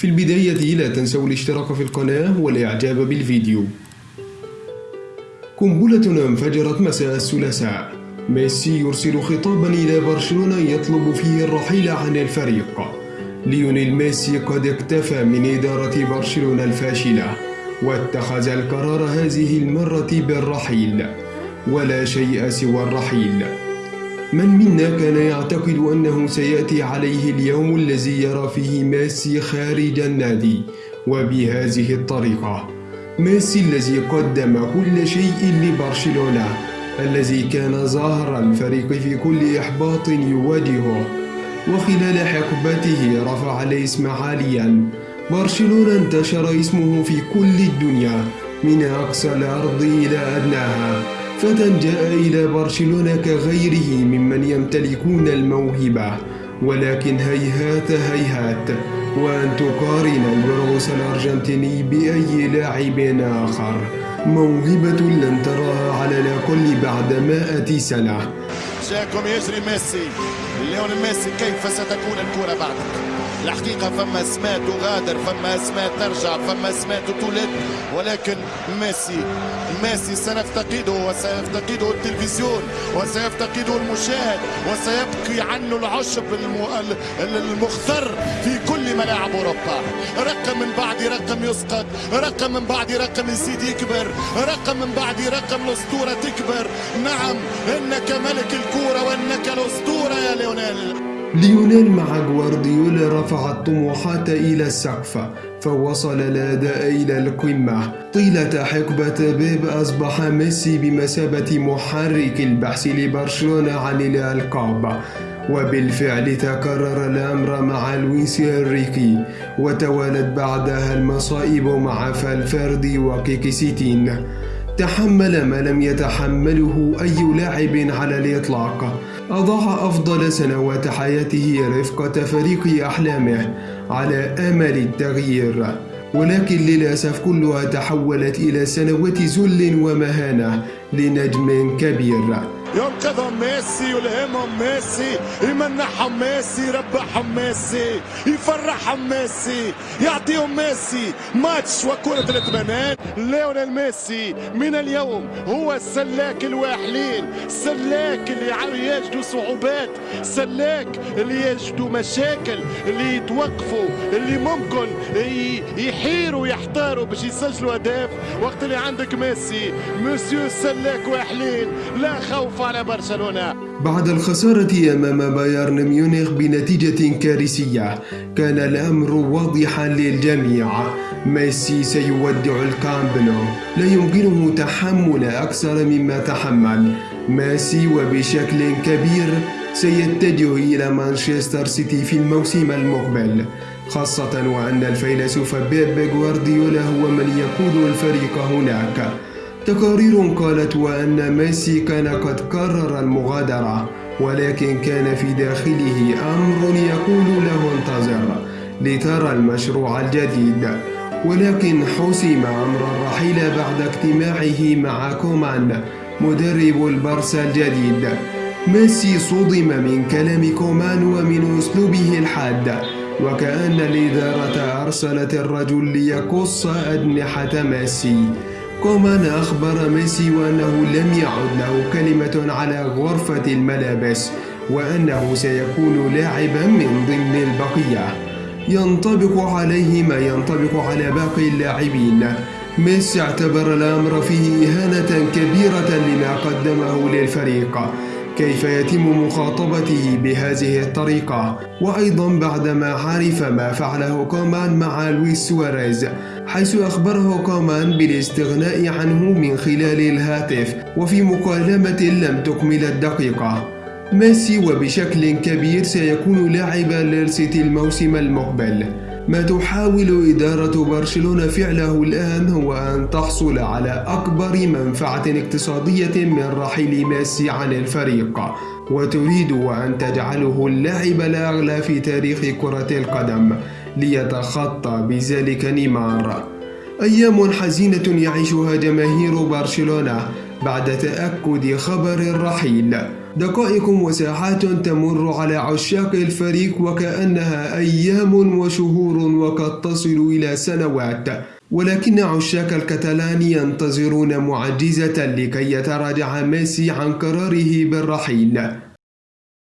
في البداية لا تنسوا الاشتراك في القناة والإعجاب بالفيديو. قنبلة انفجرت مساء الثلاثاء. ميسي يرسل خطابا إلى برشلونة يطلب فيه الرحيل عن الفريق. ليونيل ميسي قد اكتفى من إدارة برشلونة الفاشلة واتخذ القرار هذه المرة بالرحيل. ولا شيء سوى الرحيل. من منا كان يعتقد أنه سيأتي عليه اليوم الذي يرى فيه ميسي خارج النادي وبهذه الطريقة. ميسي الذي قدم كل شيء لبرشلونة الذي كان ظاهر الفريق في كل إحباط يواجهه. وخلال حقبته رفع الاسم عاليا. برشلونة انتشر اسمه في كل الدنيا من أقصى الأرض إلى أدناها. فتى جاء إلى برشلونة كغيره ممن يمتلكون الموهبة ولكن هيهات هيهات. وأن تقارن البرغوث الأرجنتيني بأي لاعب آخر. موهبة لن تراها على الأقل بعد مائة سنة. جاكم يجري ميسي ليون ميسي كيف ستكون الكرة بعدك؟ الحقيقة فما اسماء تغادر فما اسماء ترجع فما اسماء تولد. ولكن ميسي ميسي سنفتقده وسيفتقده التلفزيون وسيفتقده المشاهد وسيبكي عنه العشب المخضر في كل ملاعب أوروبا. رقم من بعد رقم يسقط رقم من بعد رقم يزيد يكبر رقم من بعد رقم الأسطورة تكبر. نعم إنك ملك الكورة وإنك الأسطورة يا ليونيل. ليونيل مع غوارديولا رفع الطموحات إلى السقف فوصل الأداء إلى القمة. طيلة حقبة بيب أصبح ميسي بمثابة محرك البحث لبرشلونة عن الألقاب. وبالفعل تكرر الأمر مع لويس إنريكي وتوالت بعدها المصائب مع فالفيردي وكيكيسيتين تحمل ما لم يتحمله أي لاعب على الإطلاق. أضاع أفضل سنوات حياته رفقة فريق أحلامه على أمل التغيير. ولكن للأسف كلها تحولت إلى سنوات ذل ومهانة لنجم كبير. ينقذهم ميسي يلهمهم ميسي. يمنحهم ميسي يربحهم ميسي. يفرحهم ميسي. يعطيهم ميسي. ماتش وكرة الاتمانات ليونيل ميسي من اليوم هو السلاك الواحلين السلاك اللي يجدوا صعوبات. سلاك اللي يجدوا مشاكل. اللي يتوقفوا. اللي ممكن يحيروا يحتاروا باش يسجلوا أهداف. وقت اللي عندك ميسي مسيو السلاك واحلين لا خوف على برشلونة. بعد الخسارة أمام بايرن ميونخ بنتيجة كارثية كان الأمر واضحا للجميع. ميسي سيودع الكامب نو. لا يمكنه تحمل أكثر مما تحمل. ميسي وبشكل كبير سيتجه إلى مانشستر سيتي في الموسم المقبل خاصة وأن الفيلسوف بيب غوارديولا هو من يقود الفريق هناك. تقارير قالت وأن ميسي كان قد قرر المغادرة ولكن كان في داخله أمر يقول له انتظر لترى المشروع الجديد. ولكن حسم أمر الرحيل بعد اجتماعه مع كومان مدرب البرسا الجديد. ميسي صدم من كلام كومان ومن أسلوبه الحاد وكأن الإدارة أرسلت الرجل ليقص أجنحة ميسي. كومان أخبر ميسي وأنه لم يعد له كلمة على غرفة الملابس وأنه سيكون لاعبا من ضمن البقية. ينطبق عليه ما ينطبق على باقي اللاعبين. ميسي اعتبر الأمر فيه إهانة كبيرة لما قدمه للفريق. كيف يتم مخاطبته بهذه الطريقة؟ وأيضا بعدما عرف ما فعله كومان مع لويس سواريز حيث أخبره كومان بالاستغناء عنه من خلال الهاتف وفي مكالمة لم تكمل الدقيقة. ميسي وبشكل كبير سيكون لاعبا للسيتي الموسم المقبل. ما تحاول إدارة برشلونة فعله الآن هو أن تحصل على أكبر منفعة اقتصادية من رحيل ميسي عن الفريق وتريد أن تجعله اللاعب الأغلى في تاريخ كرة القدم ليتخطى بذلك نيمار. أيام حزينة يعيشها جماهير برشلونة بعد تأكد خبر الرحيل دقائق وساعات تمر على عشاق الفريق وكأنها أيام وشهور وقد تصل إلى سنوات. ولكن عشاق الكتالان ينتظرون معجزة لكي يتراجع ميسي عن قراره بالرحيل.